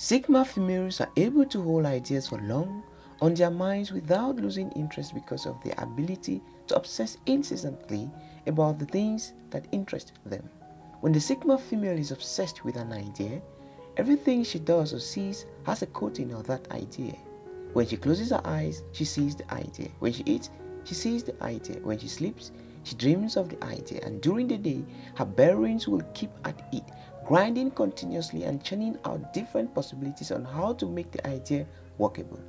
Sigma females are able to hold ideas for long on their minds without losing interest because of their ability to obsess incessantly about the things that interest them. When the Sigma female is obsessed with an idea, everything she does or sees has a coating of that idea. When she closes her eyes, she sees the idea. When she eats, she sees the idea. When she sleeps, she dreams of the idea. And during the day, her bearings will keep at it grinding continuously and churning out different possibilities on how to make the idea workable.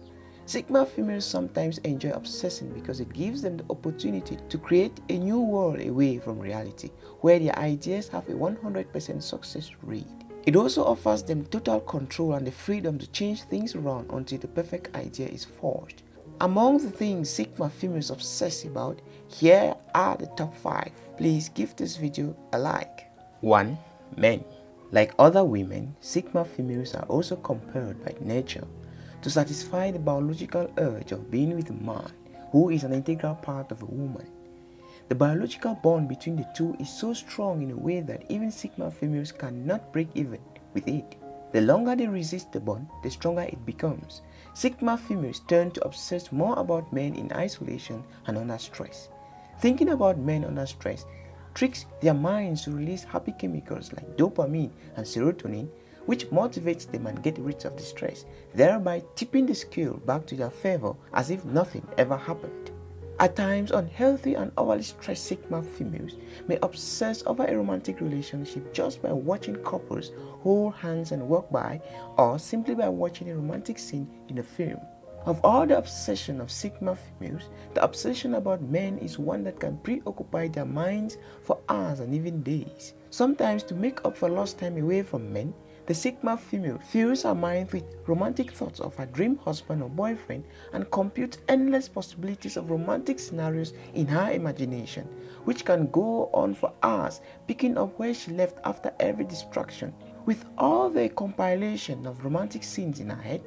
Sigma females sometimes enjoy obsessing because it gives them the opportunity to create a new world away from reality, where their ideas have a 100% success rate. It also offers them total control and the freedom to change things around until the perfect idea is forged. Among the things Sigma females obsess about, here are the top 5. Please give this video a like. 1. Men like other women, Sigma females are also compelled by nature to satisfy the biological urge of being with a man who is an integral part of a woman. The biological bond between the two is so strong in a way that even Sigma females cannot break even with it. The longer they resist the bond, the stronger it becomes. Sigma females turn to obsess more about men in isolation and under stress. Thinking about men under stress tricks their minds to release happy chemicals like dopamine and serotonin, which motivates them and get rid of the stress, thereby tipping the scale back to their favor as if nothing ever happened. At times, unhealthy and overly stressed Sigma females may obsess over a romantic relationship just by watching couples hold hands and walk by or simply by watching a romantic scene in a film. Of all the obsession of Sigma females, the obsession about men is one that can preoccupy their minds for hours and even days. Sometimes to make up for lost time away from men, the Sigma female fills her mind with romantic thoughts of her dream husband or boyfriend and computes endless possibilities of romantic scenarios in her imagination, which can go on for hours, picking up where she left after every distraction. With all the compilation of romantic scenes in her head,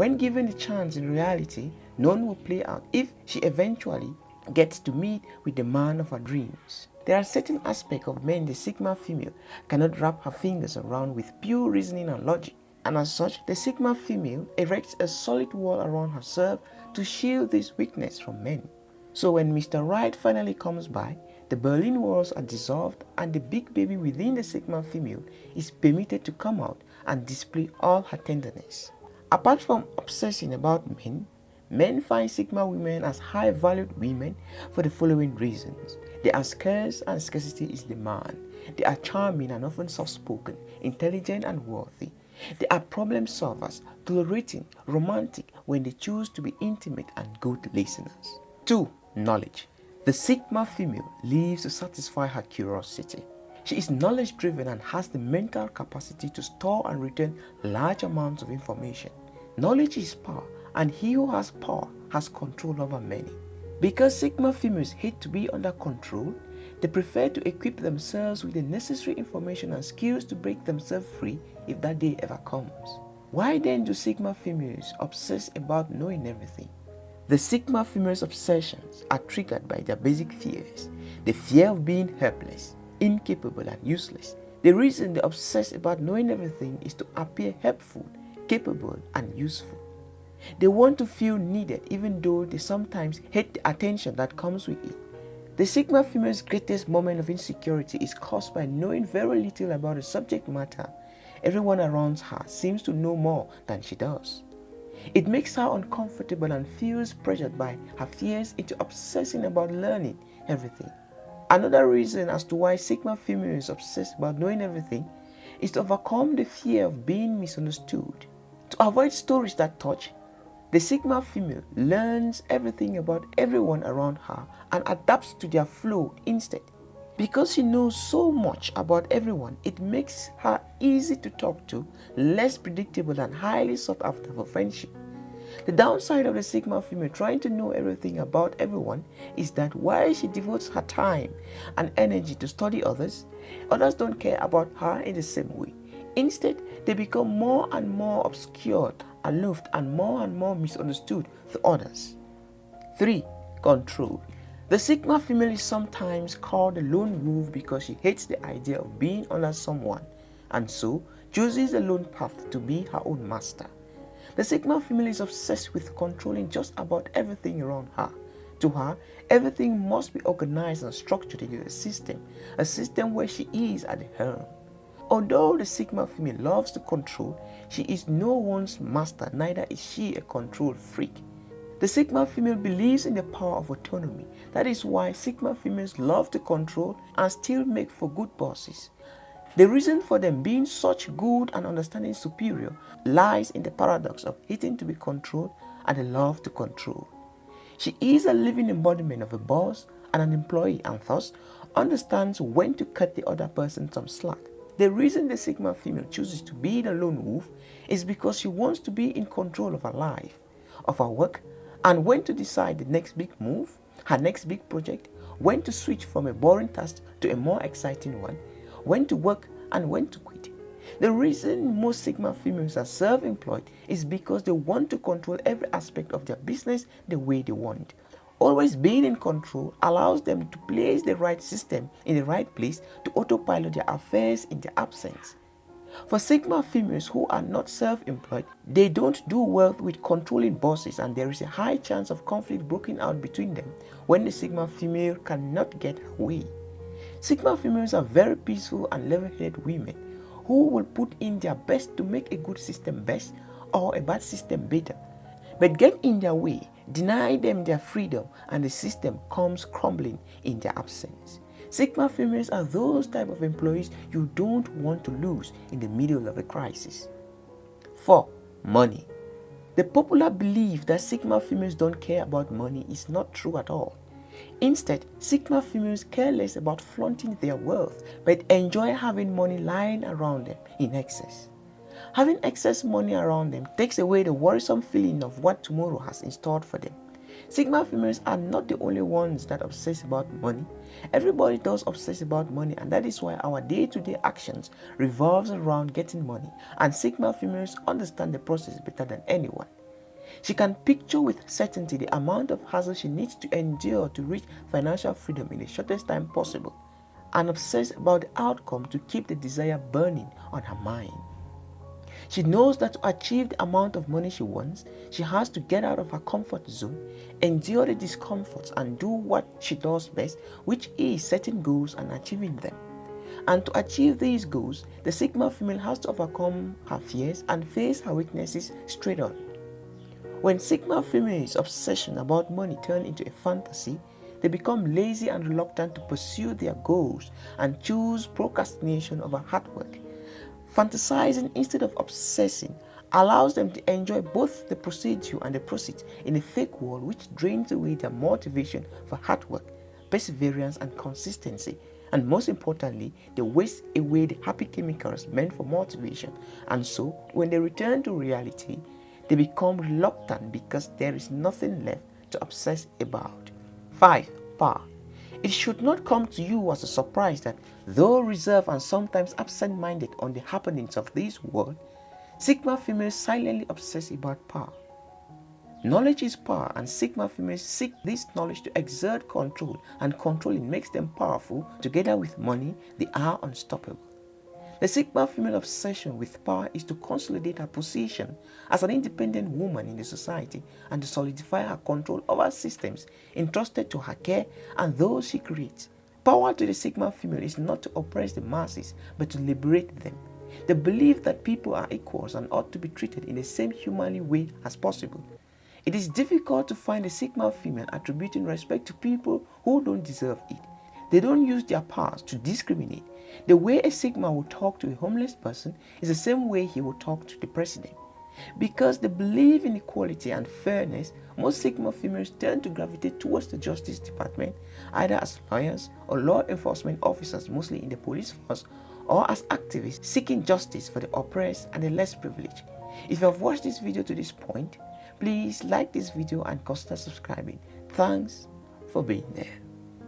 when given the chance in reality, none will play out if she eventually gets to meet with the man of her dreams. There are certain aspects of men the Sigma female cannot wrap her fingers around with pure reasoning and logic. And as such, the Sigma female erects a solid wall around herself to shield this weakness from men. So when Mr. Right finally comes by, the Berlin walls are dissolved and the big baby within the Sigma female is permitted to come out and display all her tenderness. Apart from obsessing about men, men find Sigma women as high valued women for the following reasons. They are scarce and scarcity is demand. They are charming and often soft spoken, intelligent and worthy. They are problem solvers, tolerating, romantic when they choose to be intimate and good listeners. 2. Knowledge. The Sigma female lives to satisfy her curiosity. She is knowledge driven and has the mental capacity to store and retain large amounts of information. Knowledge is power and he who has power has control over many. Because Sigma females hate to be under control, they prefer to equip themselves with the necessary information and skills to break themselves free if that day ever comes. Why then do Sigma females obsess about knowing everything? The Sigma females' obsessions are triggered by their basic fears. The fear of being helpless, incapable and useless. The reason they obsess about knowing everything is to appear helpful, capable and useful. They want to feel needed even though they sometimes hate the attention that comes with it. The Sigma female's greatest moment of insecurity is caused by knowing very little about the subject matter. Everyone around her seems to know more than she does. It makes her uncomfortable and feels pressured by her fears into obsessing about learning everything. Another reason as to why Sigma female is obsessed about knowing everything is to overcome the fear of being misunderstood. Avoid stories that touch, the Sigma female learns everything about everyone around her and adapts to their flow instead. Because she knows so much about everyone, it makes her easy to talk to, less predictable and highly sought after for friendship. The downside of the Sigma female trying to know everything about everyone is that while she devotes her time and energy to study others, others don't care about her in the same way. Instead, they become more and more obscure, aloof, and more and more misunderstood to others. 3. Control. The Sigma female is sometimes called the lone wolf because she hates the idea of being under someone and so chooses the lone path to be her own master. The Sigma female is obsessed with controlling just about everything around her. To her, everything must be organized and structured into a system, a system where she is at the helm. Although the Sigma female loves to control, she is no one's master, neither is she a control freak. The Sigma female believes in the power of autonomy. That is why Sigma females love to control and still make for good bosses. The reason for them being such good and understanding superior lies in the paradox of hating to be controlled and the love to control. She is a living embodiment of a boss and an employee and thus understands when to cut the other person some slack. The reason the Sigma female chooses to be the lone wolf is because she wants to be in control of her life, of her work, and when to decide the next big move, her next big project, when to switch from a boring task to a more exciting one, when to work and when to quit. The reason most Sigma females are self-employed is because they want to control every aspect of their business the way they want. Always being in control allows them to place the right system in the right place to autopilot their affairs in their absence. For Sigma females who are not self-employed, they don't do well with controlling bosses and there is a high chance of conflict breaking out between them when the Sigma female cannot get her way. Sigma females are very peaceful and level-headed women who will put in their best to make a good system best or a bad system better. But get in their way, deny them their freedom, and the system comes crumbling in their absence. Sigma females are those type of employees you don't want to lose in the middle of a crisis. 4. Money. The popular belief that Sigma females don't care about money is not true at all. Instead, Sigma females care less about flaunting their wealth, but enjoy having money lying around them in excess. Having excess money around them takes away the worrisome feeling of what tomorrow has in store for them. Sigma females are not the only ones that obsess about money. Everybody does obsess about money and that is why our day-to-day -day actions revolves around getting money and Sigma females understand the process better than anyone. She can picture with certainty the amount of hassle she needs to endure to reach financial freedom in the shortest time possible and obsess about the outcome to keep the desire burning on her mind. She knows that to achieve the amount of money she wants, she has to get out of her comfort zone, endure the discomforts and do what she does best, which is setting goals and achieving them. And to achieve these goals, the Sigma female has to overcome her fears and face her weaknesses straight on. When Sigma females' obsession about money turn into a fantasy, they become lazy and reluctant to pursue their goals and choose procrastination over hard work. Fantasizing instead of obsessing allows them to enjoy both the procedure and the proceeds in a fake world which drains away their motivation for hard work, perseverance and consistency and most importantly, they waste away the happy chemicals meant for motivation and so when they return to reality, they become reluctant because there is nothing left to obsess about. 5. Power. It should not come to you as a surprise that though reserved and sometimes absent-minded on the happenings of this world, Sigma females silently obsess about power. Knowledge is power and Sigma females seek this knowledge to exert control and controlling makes them powerful. Together with money, they are unstoppable. The Sigma female obsession with power is to consolidate her position as an independent woman in the society and to solidify her control over systems entrusted to her care and those she creates. Power to the Sigma female is not to oppress the masses but to liberate them. The belief that people are equals and ought to be treated in the same humanly way as possible. It is difficult to find a Sigma female attributing respect to people who don't deserve it. They don't use their powers to discriminate. The way a Sigma will talk to a homeless person is the same way he will talk to the president. Because they believe in equality and fairness, most Sigma females tend to gravitate towards the Justice Department, either as lawyers or law enforcement officers, mostly in the police force, or as activists seeking justice for the oppressed and the less privileged. If you have watched this video to this point, please like this video and consider subscribing. Thanks for being there.